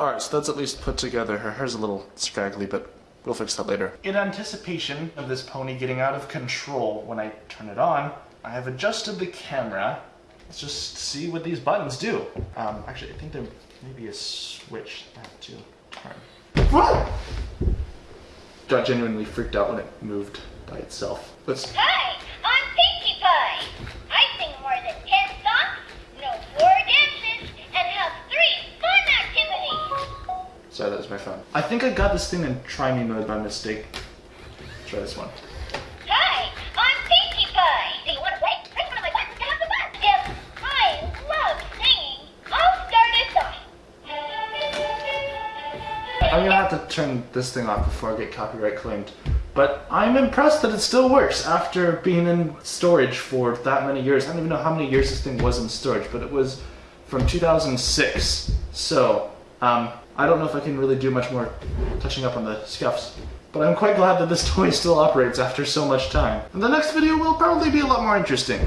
Alright, so that's at least put together. Her hair's a little scraggly, but we'll fix that later. In anticipation of this pony getting out of control when I turn it on, I have adjusted the camera. Let's just see what these buttons do. Um, actually, I think there may be a switch I have to turn. Got genuinely freaked out when it moved by itself. Let's Hi, Sorry, that was my phone. I think I got this thing in try me mode by mistake. Try this one. Hi, I'm Pinkie Pie. Do you want to play? Press one of my buttons to have some fun. Yes, I love singing. I'll start us off. I'm gonna have to turn this thing off before I get copyright claimed. But I'm impressed that it still works after being in storage for that many years. I don't even know how many years this thing was in storage, but it was from 2006. So, um, I don't know if I can really do much more touching up on the scuffs. But I'm quite glad that this toy still operates after so much time. And the next video will probably be a lot more interesting.